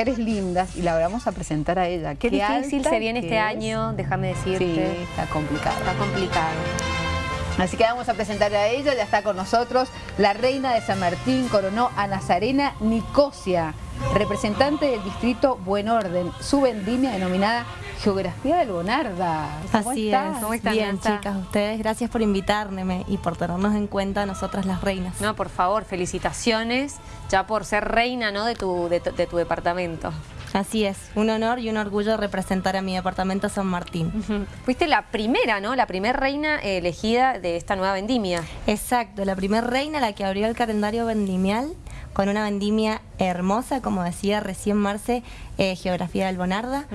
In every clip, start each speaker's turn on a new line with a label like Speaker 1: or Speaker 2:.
Speaker 1: mujeres lindas y la vamos a presentar a ella.
Speaker 2: Qué, difícil se viene este
Speaker 1: es.
Speaker 2: año, déjame decirte.
Speaker 1: Sí, está complicado.
Speaker 2: Está complicado.
Speaker 1: Así que vamos a presentar a ella, ya está con nosotros la reina de San Martín, coronó a Nazarena Nicosia, representante del distrito Buen Orden, su vendimia denominada Geografía del Bonarda. ¿Cómo
Speaker 3: Así
Speaker 1: estás?
Speaker 3: es.
Speaker 2: ¿Cómo estás,
Speaker 3: Bien,
Speaker 2: Nata?
Speaker 3: chicas, ustedes, gracias por invitarme y por tenernos en cuenta a nosotras las reinas.
Speaker 2: No, por favor, felicitaciones ya por ser reina ¿no? de, tu, de, tu- de tu departamento.
Speaker 3: Así es, un honor y un orgullo representar a mi departamento San Martín.
Speaker 2: Fuiste la primera, ¿no? La primera reina elegida de esta nueva vendimia.
Speaker 3: Exacto, la primer reina la que abrió el calendario vendimial con una vendimia hermosa, como decía recién Marce, eh, Geografía del Bonarda,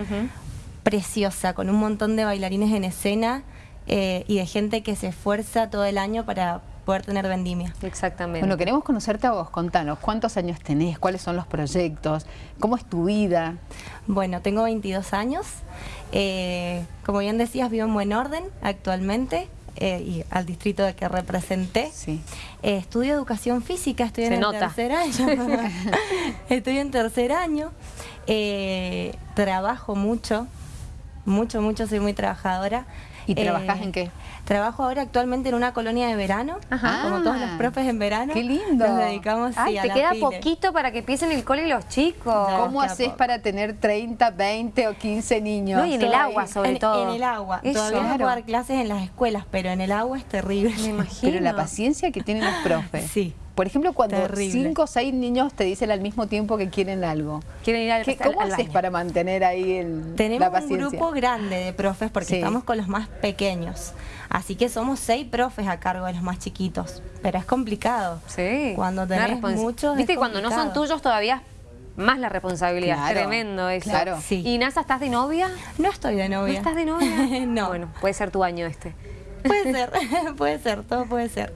Speaker 3: preciosa, con un montón de bailarines en escena eh, y de gente que se esfuerza todo el año para poder tener vendimia.
Speaker 2: Exactamente.
Speaker 1: Bueno, queremos conocerte a vos, contanos, ¿cuántos años tenés? ¿Cuáles son los proyectos? ¿Cómo es tu vida?
Speaker 3: Bueno, tengo 22 años. Eh, como bien decías, vivo en Buen Orden actualmente eh, y al distrito de que representé.
Speaker 1: Sí.
Speaker 3: Eh, estudio educación física, estoy en tercer año. estoy en tercer año. Eh, trabajo mucho, mucho, mucho, soy muy trabajadora.
Speaker 1: ¿Y
Speaker 3: Eh,
Speaker 1: trabajás en qué?
Speaker 3: Trabajo ahora actualmente en una colonia de verano,
Speaker 2: Ajá.
Speaker 3: como todos los
Speaker 1: Ah,
Speaker 3: profes en verano.
Speaker 1: qué lindo.
Speaker 3: Nos dedicamos
Speaker 2: Ay,
Speaker 3: sí, a
Speaker 2: te
Speaker 3: la
Speaker 2: queda
Speaker 3: pile.
Speaker 2: poquito para que empiecen el cole los chicos.
Speaker 1: ¿Cómo haces
Speaker 3: poco.
Speaker 1: para tener 30, 20 o 15 niños?
Speaker 2: No, y en el agua, sobre
Speaker 3: en,
Speaker 2: todo.
Speaker 3: en el agua.
Speaker 2: Eso.
Speaker 3: Todavía no
Speaker 1: Claro.
Speaker 3: puedo dar clases en las escuelas, pero en el agua es terrible.
Speaker 2: Me imagino.
Speaker 1: Pero la paciencia que tienen los profes.
Speaker 3: Sí.
Speaker 1: Por ejemplo, cuando
Speaker 3: Terrible.
Speaker 1: cinco o seis niños te dicen al mismo tiempo que quieren algo.
Speaker 2: Quieren ir al,
Speaker 1: ¿Qué-
Speaker 2: al-
Speaker 1: ¿Cómo
Speaker 2: al
Speaker 1: haces
Speaker 2: baño.
Speaker 1: para mantener ahí el, la
Speaker 3: Tenemos un grupo grande de profes porque
Speaker 1: Sí.
Speaker 3: estamos con los más pequeños. Así que somos seis profes a cargo de los más chiquitos. Pero es complicado.
Speaker 2: Sí.
Speaker 3: Cuando tenés muchos es
Speaker 2: Viste, cuando no son tuyos todavía más la responsabilidad.
Speaker 1: Claro,
Speaker 2: Tremendo eso.
Speaker 1: claro.
Speaker 3: Sí.
Speaker 2: ¿Y Nasa, estás de novia?
Speaker 3: No estoy de
Speaker 2: ¿No
Speaker 3: novia.
Speaker 2: estás de novia?
Speaker 3: no.
Speaker 2: Bueno, puede ser tu año este.
Speaker 3: Puede ser, puede ser, todo puede ser.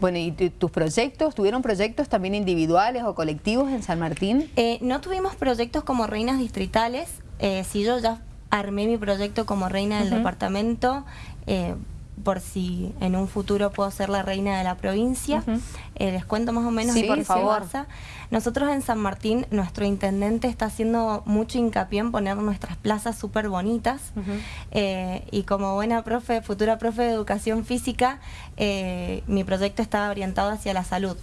Speaker 1: Bueno, ¿y tu- tus proyectos? ¿Tuvieron proyectos también individuales o colectivos en San Martín?
Speaker 3: Eh, no tuvimos proyectos como reinas distritales. Eh, si yo ya armé mi proyecto como reina del departamento, eh, por si en un futuro puedo ser la reina de la provincia, eh, les cuento más o menos
Speaker 2: Sí, por favor.
Speaker 3: Nosotros en San Martín, nuestro intendente está haciendo mucho hincapié en poner nuestras plazas súper bonitas. Eh, y como buena profe, futura profe de educación física, eh, mi proyecto está orientado hacia la salud.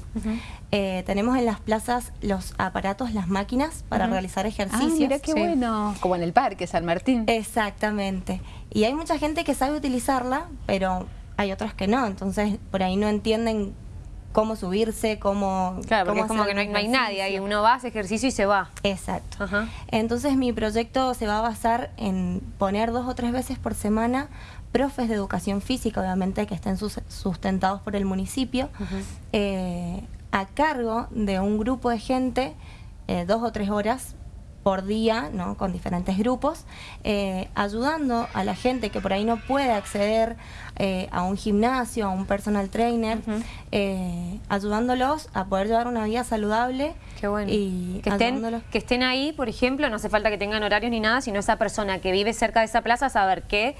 Speaker 3: Eh, tenemos en las plazas los aparatos, las máquinas para realizar
Speaker 1: Ah,
Speaker 3: ejercicios.
Speaker 1: mira qué
Speaker 2: sí.
Speaker 1: bueno. Como en el parque, San Martín.
Speaker 3: Exactamente. Y hay mucha gente que sabe utilizarla, pero hay otras que no. Entonces, por ahí no entienden cómo subirse, cómo.
Speaker 2: Claro, porque
Speaker 3: cómo
Speaker 2: es como que no hay, no hay
Speaker 3: ejercicio.
Speaker 2: nadie ahí. Uno va, hace ejercicio y se va.
Speaker 3: Exacto.
Speaker 2: Ajá.
Speaker 3: Entonces mi proyecto se va a basar en poner dos o tres veces por semana profes de educación física, obviamente que estén sus- sustentados por el municipio, eh, a cargo de un grupo de gente, eh, dos o tres horas por día, ¿no? con diferentes grupos, eh, ayudando a la gente que por ahí no puede acceder eh, a un gimnasio, a un personal trainer, eh, ayudándolos a poder llevar una vida saludable
Speaker 2: Qué bueno.
Speaker 3: y
Speaker 2: que, estén,
Speaker 3: ayudándolos
Speaker 2: que estén ahí, por ejemplo, no hace falta que tengan horarios ni nada, sino esa persona que vive cerca de esa plaza saber que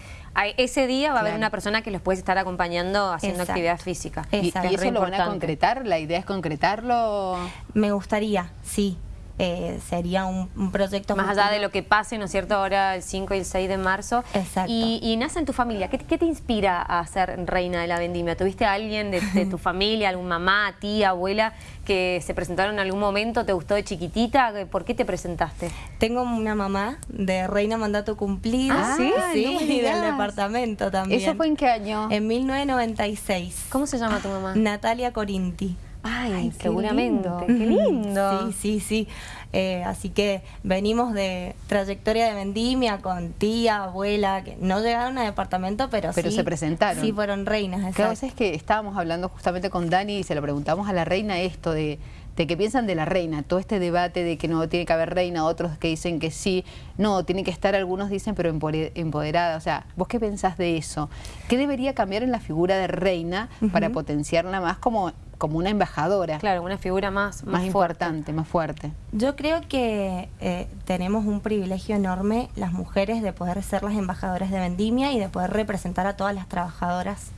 Speaker 2: ese día va a haber una persona que los puede estar acompañando haciendo
Speaker 3: Exacto.
Speaker 2: actividad física.
Speaker 1: ¿Y,
Speaker 3: Exacto.
Speaker 1: y eso lo van a
Speaker 2: importante.
Speaker 1: concretar? ¿La idea es concretarlo?
Speaker 3: Me gustaría, sí. Eh, sería un, un proyecto
Speaker 2: Más allá de lo que pase, ¿no es cierto? Ahora el 5 y el 6 de marzo.
Speaker 3: Exacto.
Speaker 2: Y, y Nasa, en tu familia, ¿qué, qué te inspira a ser reina de la vendimia? ¿Tuviste a alguien de, de tu familia, algún mamá, tía, abuela, que se presentaron en algún momento? ¿Te gustó de chiquitita? ¿Por qué te presentaste?
Speaker 3: Tengo una mamá de reina mandato cumplido.
Speaker 2: Ah, ¿sí?
Speaker 3: Sí,
Speaker 1: no me
Speaker 3: y del departamento también.
Speaker 1: ¿Eso fue en qué año?
Speaker 3: En 1996.
Speaker 2: ¿Cómo se llama tu mamá?
Speaker 3: Natalia Corinti.
Speaker 2: Ay,
Speaker 1: Ay, qué
Speaker 2: seguramente.
Speaker 1: lindo.
Speaker 2: Qué lindo.
Speaker 3: Sí, sí, sí. Eh, así que venimos de trayectoria de vendimia con tía, abuela, que no llegaron a departamento, pero,
Speaker 1: Pero
Speaker 3: sí.
Speaker 1: se presentaron.
Speaker 3: Sí, fueron reinas.
Speaker 1: Claro,
Speaker 3: exacto.
Speaker 1: es que estábamos hablando justamente con Dani y se lo preguntamos a la reina esto de, de qué piensan de la reina, todo este debate de que no tiene que haber reina, otros que dicen que sí, no, tiene que estar, algunos dicen, pero empoderada. O sea, ¿vos qué pensás de eso? ¿Qué debería cambiar en la figura de reina para potenciarla más como, como una embajadora?
Speaker 2: Claro, una figura más,
Speaker 1: Más, importante, más fuerte.
Speaker 3: Yo creo que eh, tenemos un privilegio enorme las mujeres de poder ser las embajadoras de Vendimia y de poder representar a todas las trabajadoras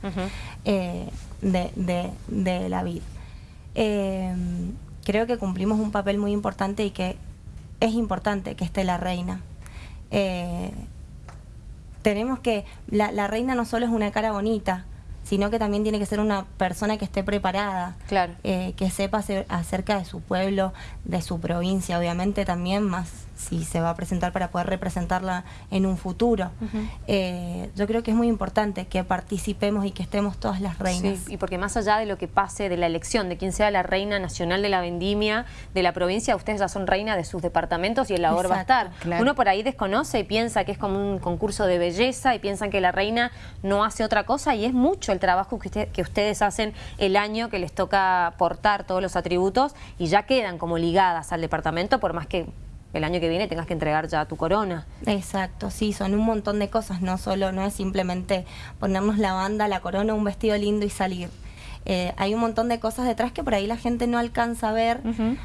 Speaker 3: eh, de, de- de la vida. Eh, creo que cumplimos un papel muy importante y que es importante que esté la reina. Eh, tenemos que, la, la reina no solo es una cara bonita, sino que también tiene que ser una persona que esté preparada,
Speaker 2: Claro.
Speaker 3: eh, que sepa acer- acerca de su pueblo, de su provincia, obviamente también, más si se va a presentar para poder representarla en un futuro. Eh, yo creo que es muy importante que participemos y que estemos todas las reinas.
Speaker 2: Sí, y porque más allá de lo que pase de la elección, de quién sea la reina nacional de la vendimia de la provincia, ustedes ya son reina de sus departamentos y el labor va a
Speaker 3: Exacto,
Speaker 2: estar.
Speaker 1: claro.
Speaker 2: Uno por ahí desconoce y piensa que es como un concurso de belleza y piensan que la reina no hace otra cosa y es mucho el trabajo que, usted- que ustedes hacen el año que les toca portar todos los atributos y ya quedan como ligadas al departamento por más que el año que viene tengas que entregar ya tu corona.
Speaker 3: Exacto, sí, son un montón de cosas, no solo, no es simplemente ponernos la banda, la corona, un vestido lindo y salir. Eh, hay un montón de cosas detrás que por ahí la gente no alcanza a ver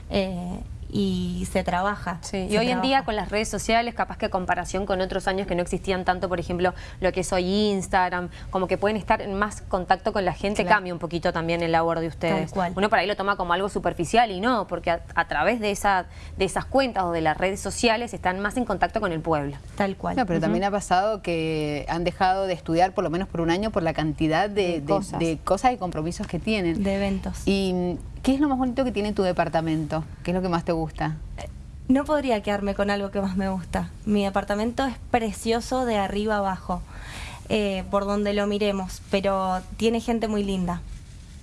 Speaker 3: eh, y se trabaja.
Speaker 2: Sí, y
Speaker 3: se
Speaker 2: hoy en día con las redes sociales, capaz que a comparación con otros años que no existían tanto, por ejemplo, lo que es hoy Instagram, como que pueden estar en más contacto con la gente,
Speaker 3: Claro.
Speaker 2: cambia un poquito también el labor de ustedes.
Speaker 3: Tal cual.
Speaker 2: Uno por ahí lo toma como algo superficial y no, porque a, a través de, esa, de esas cuentas o de las redes sociales están más en contacto con el pueblo.
Speaker 3: Tal cual.
Speaker 1: No, pero también ha pasado que han dejado de estudiar por lo menos por un año por la cantidad de,
Speaker 2: De
Speaker 1: de-
Speaker 2: cosas.
Speaker 1: de cosas y compromisos que tienen.
Speaker 3: de eventos.
Speaker 1: ¿Y qué es lo más bonito que tiene tu departamento? ¿Qué es lo que más te gusta?
Speaker 3: No podría quedarme con algo que más me gusta. Mi departamento es precioso de arriba abajo, eh, por donde lo miremos, pero tiene gente muy linda.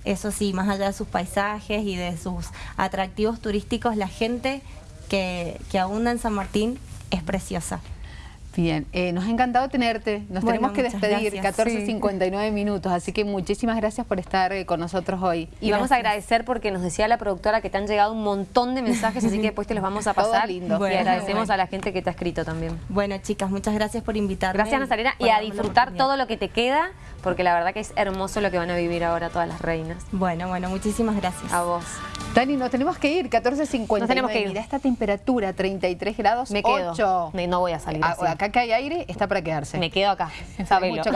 Speaker 3: Eso sí, más allá de sus paisajes y de sus atractivos turísticos, la gente que, que abunda en San Martín es preciosa.
Speaker 1: Bien, eh, nos ha encantado tenerte. Nos
Speaker 3: Bueno,
Speaker 1: tenemos que despedir,
Speaker 3: gracias.
Speaker 1: 14.59 minutos, así que muchísimas gracias por estar eh, con nosotros hoy.
Speaker 2: Y vamos a agradecer porque nos decía la productora que te han llegado un montón de mensajes, así que después te los vamos a
Speaker 1: Todo
Speaker 2: pasar.
Speaker 1: lindo.
Speaker 2: Y
Speaker 3: Bueno,
Speaker 2: agradecemos
Speaker 3: bueno.
Speaker 2: a la gente que te ha escrito también.
Speaker 3: Bueno, chicas, muchas gracias por invitarme.
Speaker 2: Gracias, Nazarena, y a disfrutar todo lo que te queda, porque la verdad que es hermoso lo que van a vivir ahora todas las reinas.
Speaker 3: Bueno, bueno, muchísimas gracias.
Speaker 2: A vos.
Speaker 1: Dani, nos tenemos que ir, 14.59.
Speaker 2: Nos tenemos que ir.
Speaker 1: Mira esta temperatura, 33 grados
Speaker 2: Me quedo.
Speaker 1: 8.
Speaker 2: Me- no voy a salir
Speaker 1: Ah,
Speaker 2: así.
Speaker 1: Acá que hay aire, está para quedarse.
Speaker 2: Me quedo acá, sabelo.
Speaker 1: mucho calor.